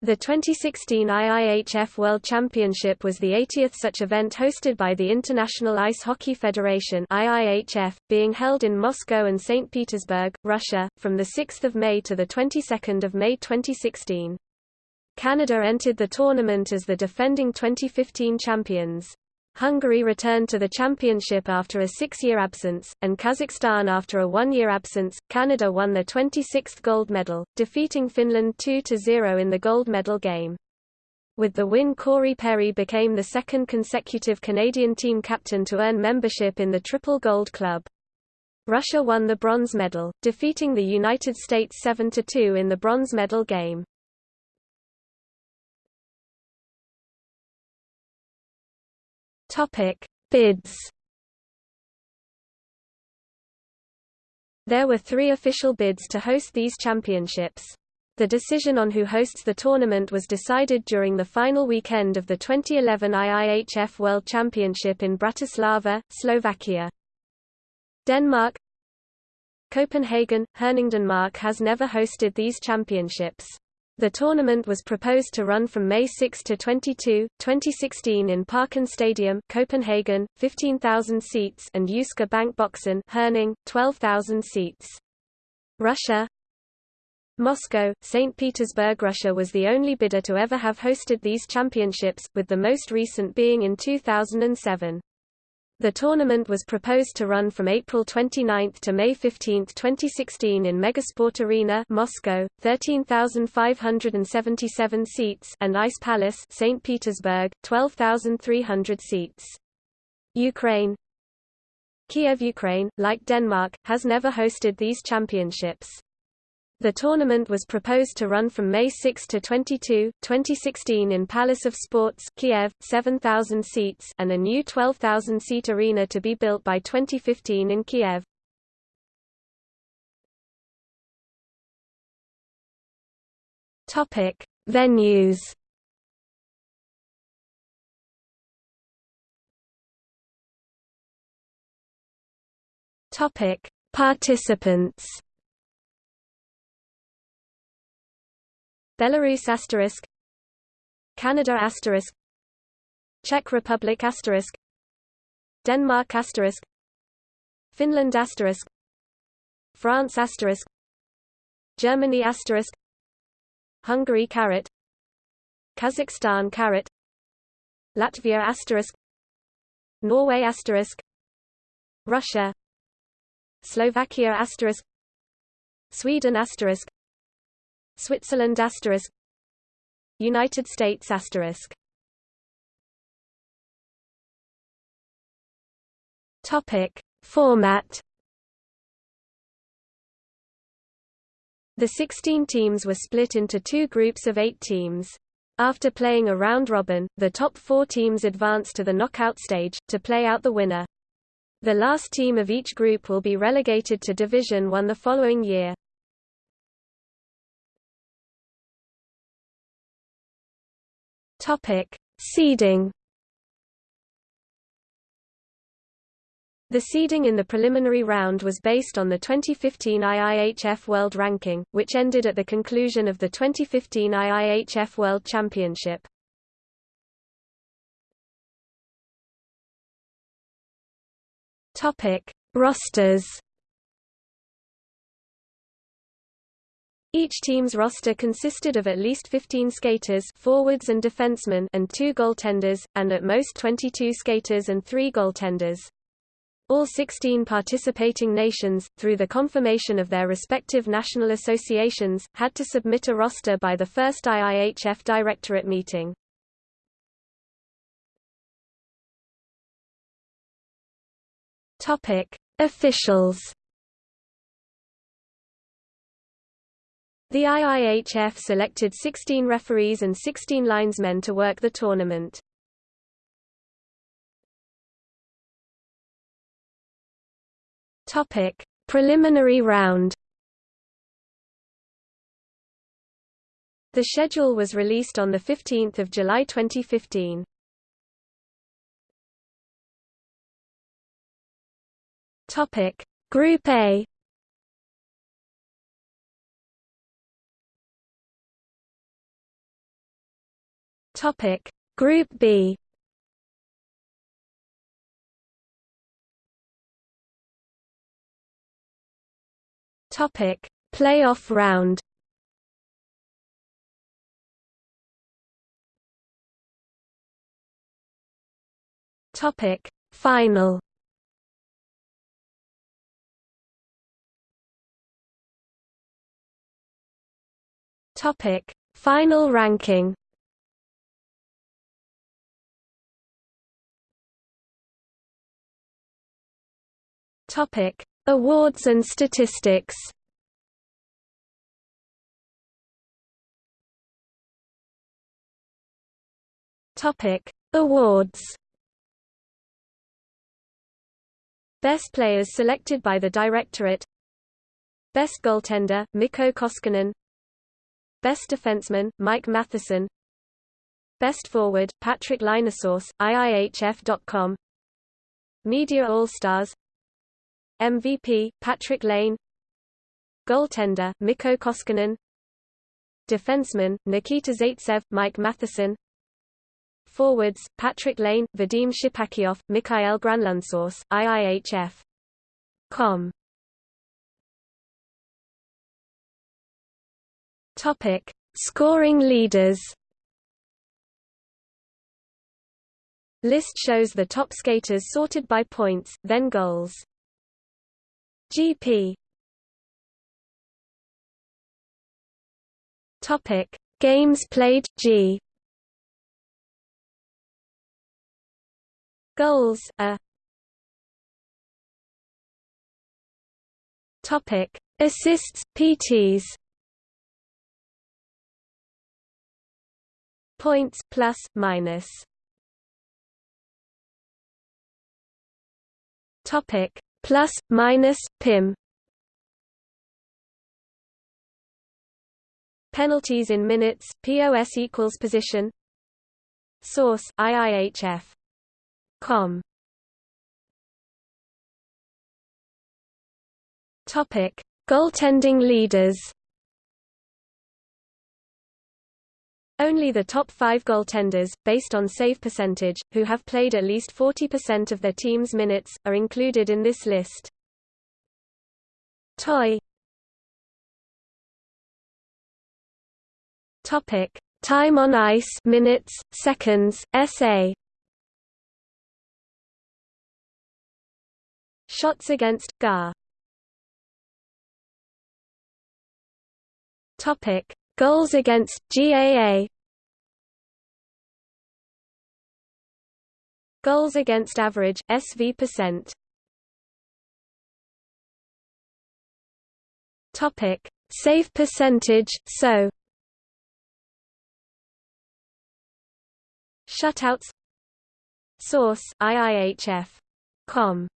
The 2016 IIHF World Championship was the 80th such event hosted by the International Ice Hockey Federation IIHF, being held in Moscow and St. Petersburg, Russia, from 6 May to of May 2016. Canada entered the tournament as the defending 2015 champions. Hungary returned to the championship after a six-year absence, and Kazakhstan after a one-year absence. Canada won their 26th gold medal, defeating Finland 2-0 in the gold medal game. With the win Corey Perry became the second consecutive Canadian team captain to earn membership in the Triple Gold Club. Russia won the bronze medal, defeating the United States 7-2 in the bronze medal game. Topic: Bids. There were three official bids to host these championships. The decision on who hosts the tournament was decided during the final weekend of the 2011 IIHF World Championship in Bratislava, Slovakia. Denmark Copenhagen – Herning-Denmark has never hosted these championships. The tournament was proposed to run from May 6 to 22, 2016 in Parken Stadium, Copenhagen, 15,000 seats, and Jyske Bank Boxen, Herning, 12,000 seats. Russia Moscow, St. Petersburg Russia was the only bidder to ever have hosted these championships, with the most recent being in 2007. The tournament was proposed to run from April 29 to May 15, 2016 in Megasport Arena Moscow, 13,577 seats and Ice Palace St. Petersburg, 12,300 seats. Ukraine Kiev Ukraine, like Denmark, has never hosted these championships. The tournament was proposed to run from May 6 to 22, 2016 in Palace of Sports Kiev, 7,000 seats and a new 12,000-seat arena to be built by 2015 in Kiev. Topic: Venues. Topic: Participants. Belarus asterisk. Canada asterisk. Czech Republic asterisk. Denmark asterisk. Finland asterisk. France asterisk. Germany asterisk. Hungary caret Kazakhstan caret Latvia asterisk. Norway asterisk. Russia. Slovakia asterisk. Sweden asterisk Switzerland asterisk United States asterisk Topic Format The 16 teams were split into two groups of eight teams. After playing a round-robin, the top four teams advance to the knockout stage, to play out the winner. The last team of each group will be relegated to Division One the following year. Topic: Seeding. The seeding in the preliminary round was based on the 2015 IIHF World Ranking, which ended at the conclusion of the 2015 IIHF World Championship. Topic: Rosters. Each team's roster consisted of at least 15 skaters forwards and defensemen and two goaltenders, and at most 22 skaters and three goaltenders. All 16 participating nations, through the confirmation of their respective national associations, had to submit a roster by the first IIHF Directorate meeting. Officials The IIHF selected 16 referees and 16 linesmen to work the tournament. Topic: Preliminary round. The schedule was released on the 15th of July 2015. Topic: Group A Topic. Group B. Topic. Playoff round. Topic. Final. Topic. Final ranking Topic Awards and statistics. Topic Awards. Best players selected by the Directorate. Best goaltender, Mikko Koskinen. Best defenseman, Mike Matheson Best forward, Patrik Laine source, IIHF.com Media All-Stars MVP, Patrik Laine Goaltender, Mikko Koskinen Defenseman, Nikita Zaitsev, Mike Matheson Forwards, Patrik Laine, Vadim Shipachyov, Mikhail Granlundsource, IIHF. Com. Topic: Scoring leaders. List shows the top skaters sorted by points, then goals. GP Topic. Games played G. Goals A. Topic. Assists PTs Points plus minus. Topic plus minus pim penalties in minutes POS equals position. Source IIHF com. Topic. Goaltending leaders Only the top five goaltenders, based on save percentage, who have played at least 40% of their team's minutes, are included in this list. Toy Topic: Time on ice, minutes, seconds, SA. Shots against GAR. Topic: Goals against GAA Goals against average SV percent. Topic. Save percentage so. Shutouts. Source IIHF com